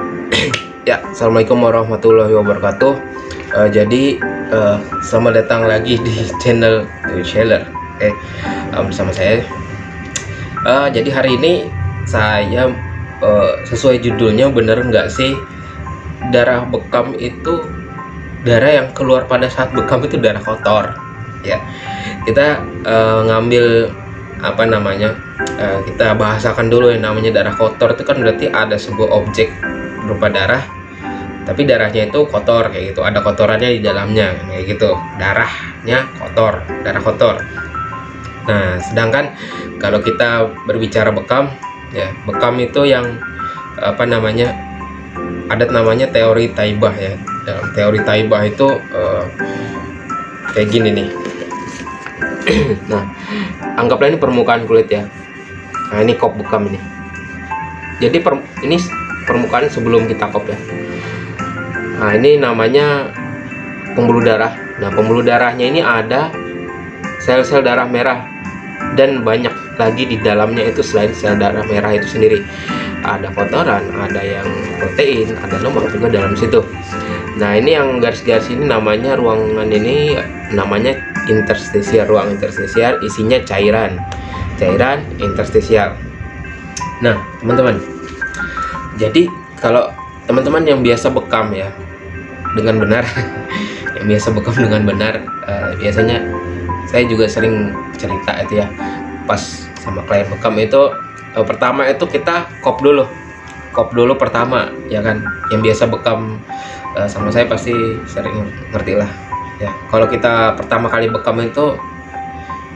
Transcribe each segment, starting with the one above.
Ya, assalamualaikum warahmatullahi wabarakatuh. Uh, jadi uh, selamat datang lagi di channel Sheller. Okay. uh, bersama saya. Uh, jadi hari ini saya uh, sesuai judulnya bener nggak sih darah bekam itu darah yang keluar pada saat bekam itu darah kotor. Ya, kita uh, ngambil apa namanya uh, kita bahasakan dulu yang namanya darah kotor itu kan berarti ada sebuah objek berupa darah tapi darahnya itu kotor kayak gitu. Ada kotorannya di dalamnya kayak gitu. Darahnya kotor darah kotor. Nah sedangkan kalau kita berbicara bekam ya bekam itu yang apa namanya ada namanya teori taibah ya. Dalam teori taibah itu uh, kayak gini nih. Nah anggaplah ini permukaan kulit ya. Nah ini kop bekam ini. Jadi per, ini permukaan sebelum kita kop ya. Nah ini namanya pembuluh darah. Nah pembuluh darahnya ini ada sel-sel darah merah dan banyak lagi di dalamnya itu selain sel darah merah itu sendiri. Ada kotoran ada yang protein ada lemak juga dalam situ. Nah ini yang garis-garis ini namanya ruangan ini namanya interstisial ruang interstisial isinya cairan. Cairan interstisial nah teman-teman jadi kalau teman-teman yang biasa bekam ya dengan benar yang biasa bekam dengan benar uh, biasanya saya juga sering cerita itu ya pas sama klien bekam itu uh, pertama itu kita kop dulu kop dulu pertama ya kan? Yang biasa bekam uh, sama saya pasti sering ngerti lah ya. Kalau kita pertama kali bekam itu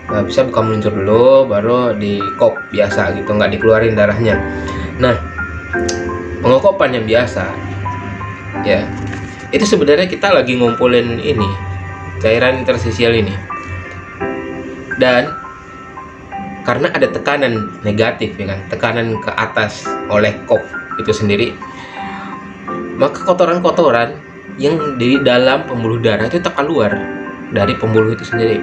nggak bisa bekam meluncur dulu baru di kop biasa gitu nggak dikeluarin darahnya. Nah pengokopan yang biasa. Ya. Itu sebenarnya kita lagi ngumpulin ini cairan interstisial ini. Dan karena ada tekanan negatif ya kan? Tekanan ke atas oleh kop itu sendiri maka kotoran-kotoran yang di dalam pembuluh darah itu terkeluar dari pembuluh itu sendiri.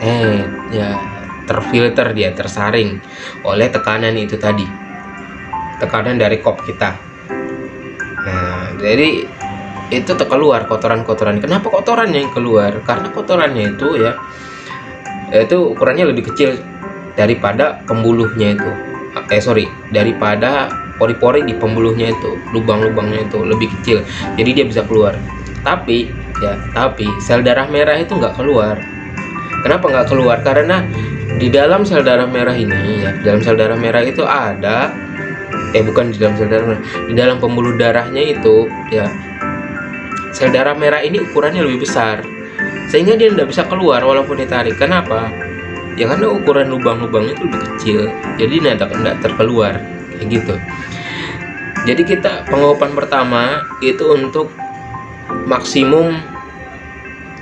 Eh ya terfilter dia tersaring oleh tekanan itu tadi tekanan dari kop kita. Nah jadi itu terkeluar kotoran-kotoran. Kenapa kotoran yang keluar? Karena kotorannya itu ya itu ukurannya lebih kecil daripada pembuluhnya itu. Eh sorry daripada pori-pori di pembuluhnya itu lubang-lubangnya itu lebih kecil. Jadi dia bisa keluar. Tapi ya tapi sel darah merah itu nggak keluar. Kenapa nggak keluar? Karena di dalam sel darah merah ini ya dalam sel darah merah itu ada eh bukan di dalam sel darah merah di dalam pembuluh darahnya itu ya sel darah merah ini ukurannya lebih besar. Sehingga dia tidak bisa keluar walaupun ditarik. Kenapa? Ya karena ukuran lubang-lubangnya itu lebih kecil. Jadi tidak terkeluar. Kayak gitu. Jadi kita pengopan pertama itu untuk maksimum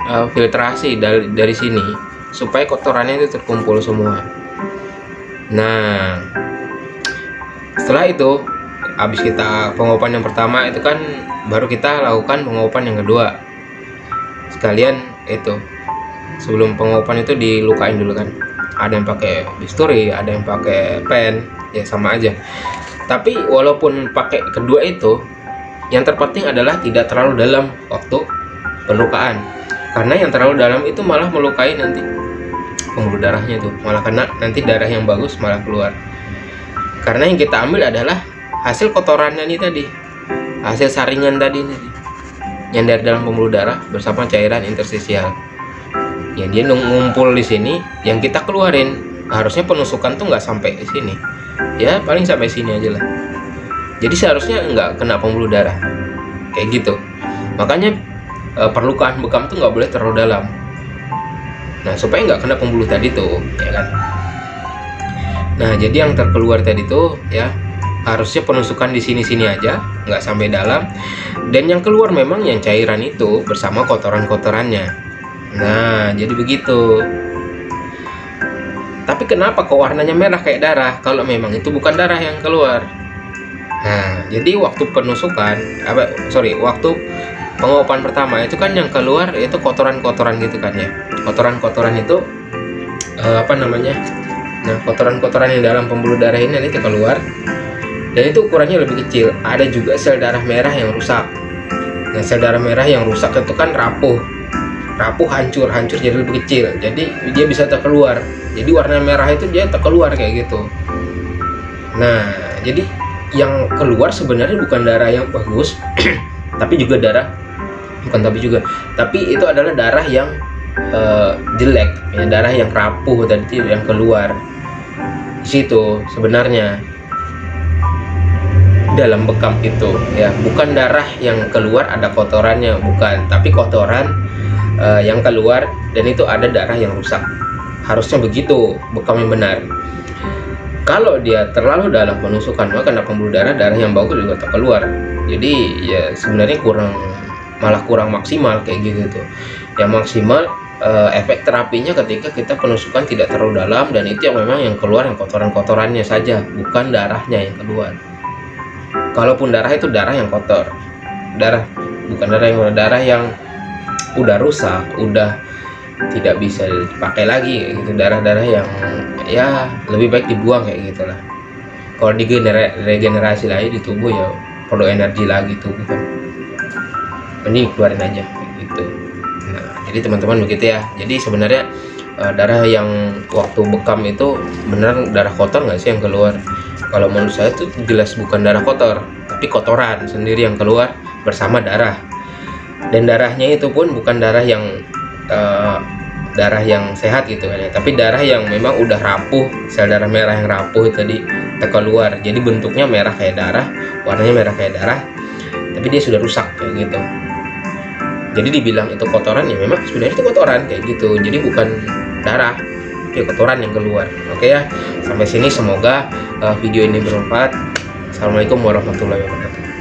uh, filtrasi dari dari sini. Supaya kotorannya itu terkumpul semua. Nah setelah itu habis kita pengopan yang pertama itu kan baru kita lakukan pengopan yang kedua. Sekalian itu sebelum pengopan itu dilukain dulu kan. Ada yang pakai bisturi ada yang pakai pen ya sama aja. Tapi walaupun pakai kedua itu yang terpenting adalah tidak terlalu dalam waktu pelukaan. Karena yang terlalu dalam itu malah melukai nanti pembuluh darahnya itu malah kena nanti darah yang bagus malah keluar karena yang kita ambil adalah hasil kotorannya nih tadi. Hasil saringan tadi nih. Yang dari dalam pembuluh darah bersama cairan interstisial. Yang dia ngumpul di sini yang kita keluarin harusnya penusukan tuh nggak sampai di sini. Ya paling sampai sini aja lah. Jadi seharusnya nggak kena pembuluh darah. Kayak gitu. Makanya e, perlukaan bekam tuh nggak boleh terlalu dalam. Nah supaya nggak kena pembuluh tadi tuh ya kan Nah, jadi yang terkeluar tadi tuh ya harusnya penusukan di sini-sini aja, nggak sampai dalam. Dan yang keluar memang yang cairan itu bersama kotoran-kotorannya. Nah, jadi begitu. Tapi kenapa kok warnanya merah kayak darah kalau memang itu bukan darah yang keluar? Nah, jadi waktu penusukan, apa sorry, waktu pengopan pertama itu kan yang keluar itu kotoran-kotoran gitu kan ya. Kotoran-kotoran itu eh, apa namanya? Nah, kotoran-kotoran yang dalam pembuluh darah ini nanti keluar. dan itu ukurannya lebih kecil. Ada juga sel darah merah yang rusak. Nah sel darah merah yang rusak itu kan rapuh. Rapuh hancur hancur jadi lebih kecil. Jadi dia bisa terkeluar. Jadi warna merah itu dia terkeluar kayak gitu. Nah jadi yang keluar sebenarnya bukan darah yang bagus tapi juga darah bukan tapi juga tapi itu adalah darah yang uh, jelek ya darah yang rapuh tadi yang keluar situ sebenarnya. Dalam bekam itu ya. Bukan darah yang keluar ada kotorannya bukan. Tapi kotoran uh, yang keluar dan itu ada darah yang rusak. Harusnya begitu bekam yang benar. Kalau dia terlalu dalam penusukan maka kena pembuluh darah darah yang bagus juga tak keluar. Jadi ya sebenarnya kurang malah kurang maksimal kayak gitu tuh. Yang maksimal uh, efek terapinya ketika kita penusukan tidak terlalu dalam dan itu yang memang yang keluar yang kotoran-kotorannya saja bukan darahnya yang keluar. Kalaupun darah itu darah yang kotor darah bukan darah yang darah yang udah rusak udah tidak bisa dipakai lagi gitu. Darah-darah yang ya lebih baik dibuang kayak gitulah. Kalau di regenerasi lagi di tubuh ya perlu energi lagi tubuh kan. Ini keluarin aja jadi teman-teman begitu ya. Jadi sebenarnya uh, darah yang waktu bekam itu benar darah kotor nggak sih yang keluar? Kalau menurut saya itu jelas bukan darah kotor tapi kotoran sendiri yang keluar bersama darah. Dan darahnya itu pun bukan darah yang uh, darah yang sehat gitu kan ya. Tapi darah yang memang udah rapuh sel darah merah yang rapuh tadi keluar jadi bentuknya merah kayak darah warnanya merah kayak darah tapi dia sudah rusak kayak gitu jadi dibilang itu kotoran ya memang sebenarnya itu kotoran kayak gitu. Jadi bukan darah itu kotoran yang keluar. Oke ya sampai sini semoga uh, video ini bermanfaat. Assalamualaikum warahmatullahi wabarakatuh